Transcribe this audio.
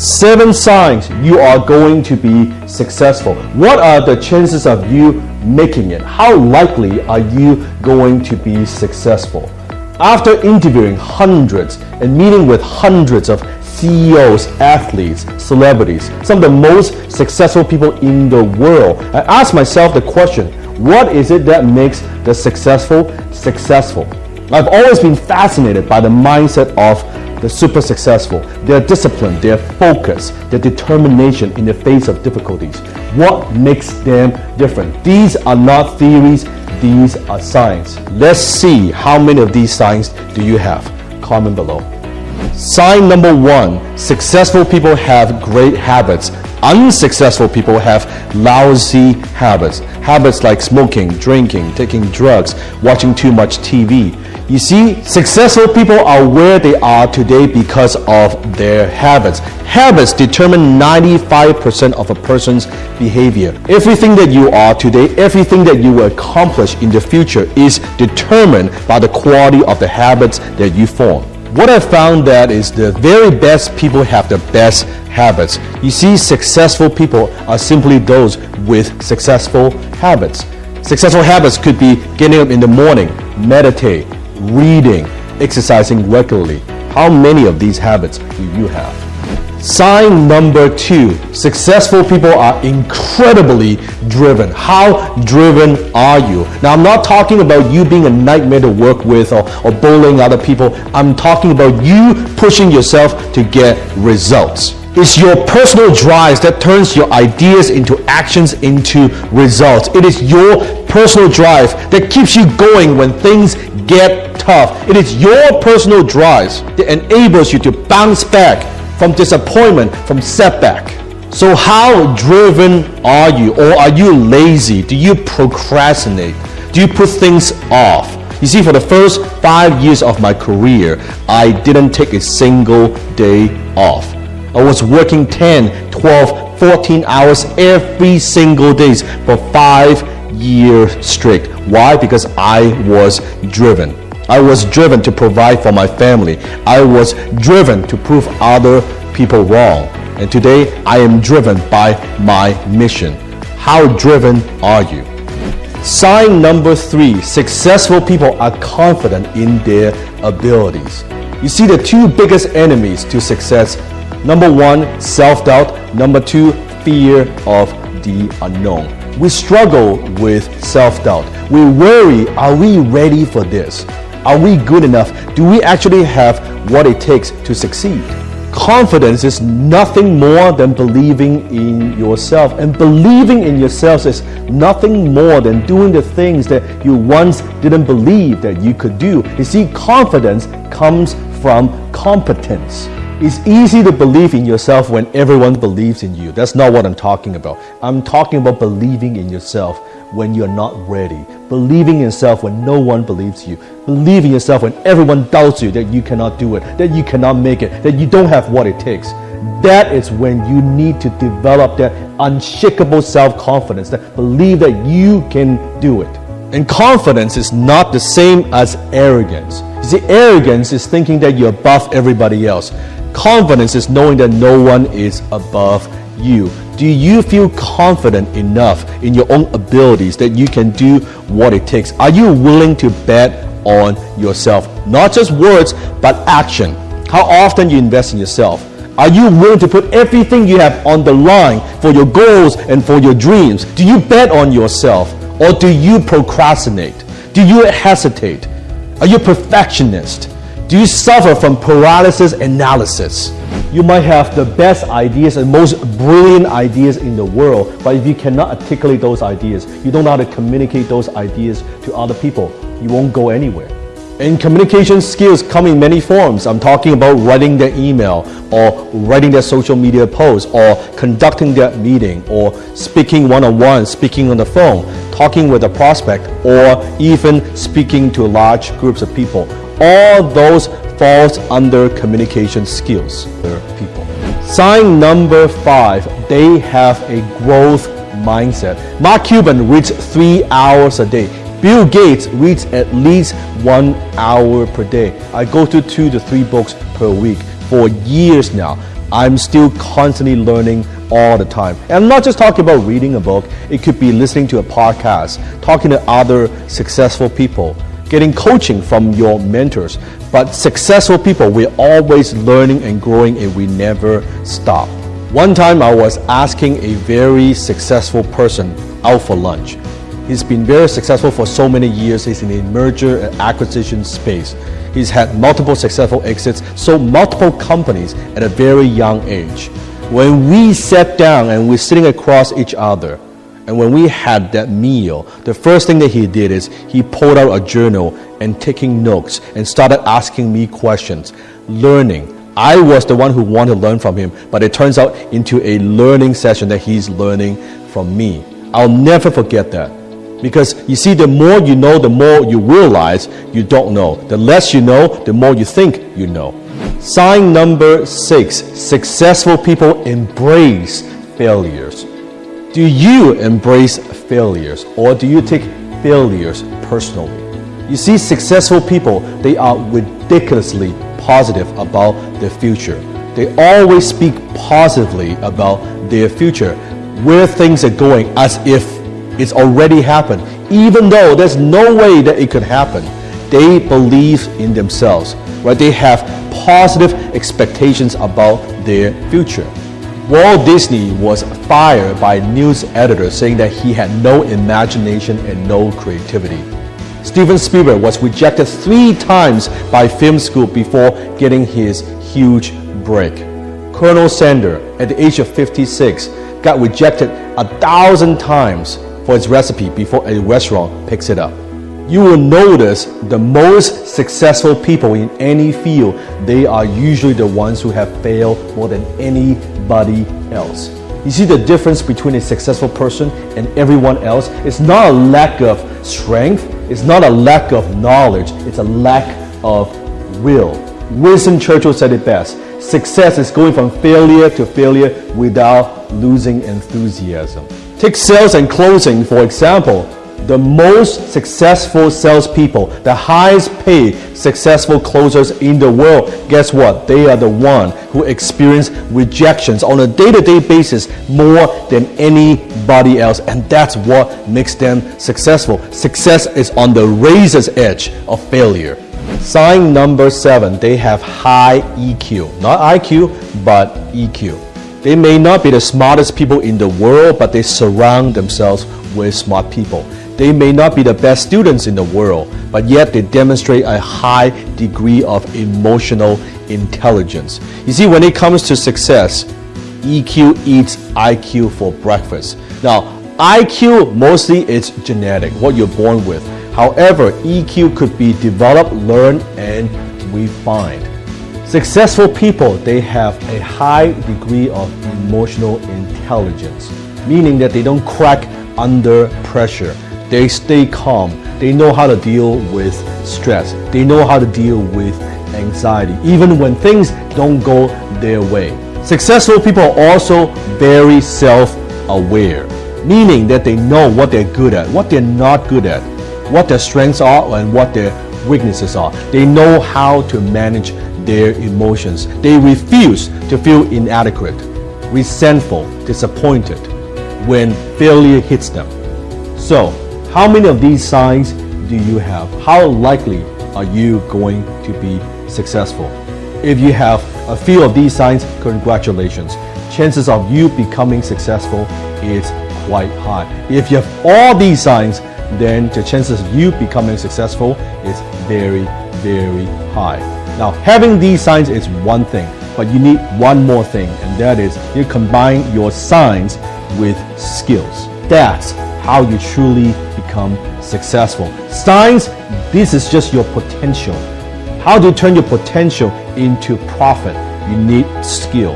Seven signs you are going to be successful. What are the chances of you making it? How likely are you going to be successful? After interviewing hundreds and meeting with hundreds of CEOs, athletes, celebrities, some of the most successful people in the world, I asked myself the question, what is it that makes the successful successful? I've always been fascinated by the mindset of the super successful, their discipline, their focus, their determination in the face of difficulties. What makes them different? These are not theories, these are signs. Let's see how many of these signs do you have. Comment below. Sign number one, successful people have great habits. Unsuccessful people have lousy habits. Habits like smoking, drinking, taking drugs, watching too much TV. You see, successful people are where they are today because of their habits. Habits determine 95% of a person's behavior. Everything that you are today, everything that you will accomplish in the future is determined by the quality of the habits that you form. What I found that is the very best people have the best habits. You see, successful people are simply those with successful habits. Successful habits could be getting up in the morning, meditate, reading, exercising regularly. How many of these habits do you have? Sign number two, successful people are incredibly driven. How driven are you? Now, I'm not talking about you being a nightmare to work with or, or bullying other people. I'm talking about you pushing yourself to get results. It's your personal drives that turns your ideas into actions into results. It is your personal drive that keeps you going when things get tough. It is your personal drives that enables you to bounce back from disappointment, from setback. So how driven are you? Or are you lazy? Do you procrastinate? Do you put things off? You see, for the first five years of my career, I didn't take a single day off. I was working 10, 12, 14 hours every single day for five years straight. Why? Because I was driven. I was driven to provide for my family. I was driven to prove other people wrong. And today I am driven by my mission. How driven are you? Sign number three, successful people are confident in their abilities. You see the two biggest enemies to success Number one, self-doubt. Number two, fear of the unknown. We struggle with self-doubt. We worry, are we ready for this? Are we good enough? Do we actually have what it takes to succeed? Confidence is nothing more than believing in yourself. And believing in yourself is nothing more than doing the things that you once didn't believe that you could do. You see, confidence comes from competence. It's easy to believe in yourself when everyone believes in you. That's not what I'm talking about. I'm talking about believing in yourself when you're not ready. Believing in yourself when no one believes you. Believing in yourself when everyone doubts you that you cannot do it, that you cannot make it, that you don't have what it takes. That is when you need to develop that unshakable self-confidence, that believe that you can do it. And confidence is not the same as arrogance. You see, arrogance is thinking that you're above everybody else. Confidence is knowing that no one is above you. Do you feel confident enough in your own abilities that you can do what it takes? Are you willing to bet on yourself? Not just words, but action. How often you invest in yourself? Are you willing to put everything you have on the line for your goals and for your dreams? Do you bet on yourself or do you procrastinate? Do you hesitate? Are you a perfectionist? Do you suffer from paralysis analysis? You might have the best ideas and most brilliant ideas in the world, but if you cannot articulate those ideas, you don't know how to communicate those ideas to other people, you won't go anywhere. And communication skills come in many forms. I'm talking about writing their email or writing their social media post or conducting their meeting or speaking one-on-one, speaking on the phone, talking with a prospect or even speaking to large groups of people all those falls under communication skills people. Sign number five, they have a growth mindset. Mark Cuban reads three hours a day. Bill Gates reads at least one hour per day. I go to two to three books per week for years now. I'm still constantly learning all the time. And I'm not just talking about reading a book, it could be listening to a podcast, talking to other successful people, getting coaching from your mentors. But successful people, we're always learning and growing and we never stop. One time I was asking a very successful person out for lunch. He's been very successful for so many years. He's in the merger and acquisition space. He's had multiple successful exits, sold multiple companies at a very young age. When we sat down and we're sitting across each other, and when we had that meal, the first thing that he did is he pulled out a journal and taking notes and started asking me questions, learning. I was the one who wanted to learn from him, but it turns out into a learning session that he's learning from me. I'll never forget that. Because you see, the more you know, the more you realize you don't know. The less you know, the more you think you know. Sign number six successful people embrace failures. Do you embrace failures or do you take failures personally? You see, successful people, they are ridiculously positive about their future. They always speak positively about their future, where things are going, as if it's already happened, even though there's no way that it could happen. They believe in themselves, right? They have positive expectations about their future. Walt Disney was fired by news editors saying that he had no imagination and no creativity. Steven Spielberg was rejected three times by film school before getting his huge break. Colonel Sanders, at the age of 56, got rejected a thousand times for his recipe before a restaurant picks it up. You will notice the most successful people in any field, they are usually the ones who have failed more than anybody else. You see the difference between a successful person and everyone else? It's not a lack of strength, it's not a lack of knowledge, it's a lack of will. Winston Churchill said it best success is going from failure to failure without losing enthusiasm. Take sales and closing, for example. The most successful salespeople, the highest paid successful closers in the world, guess what? They are the one who experience rejections on a day-to-day basis more than anybody else. And that's what makes them successful. Success is on the razor's edge of failure. Sign number seven, they have high EQ. Not IQ, but EQ. They may not be the smartest people in the world, but they surround themselves with smart people. They may not be the best students in the world, but yet they demonstrate a high degree of emotional intelligence. You see, when it comes to success, EQ eats IQ for breakfast. Now, IQ mostly it's genetic, what you're born with. However, EQ could be developed, learned, and refined. Successful people, they have a high degree of emotional intelligence, meaning that they don't crack under pressure. They stay calm. They know how to deal with stress. They know how to deal with anxiety, even when things don't go their way. Successful people are also very self-aware, meaning that they know what they're good at, what they're not good at, what their strengths are and what their weaknesses are. They know how to manage their emotions. They refuse to feel inadequate, resentful, disappointed when failure hits them. So, how many of these signs do you have? How likely are you going to be successful? If you have a few of these signs, congratulations. Chances of you becoming successful is quite high. If you have all these signs, then the chances of you becoming successful is very, very high. Now, having these signs is one thing, but you need one more thing, and that is you combine your signs with skills. That's how you truly become successful. Signs, this is just your potential. How do you turn your potential into profit? You need skill.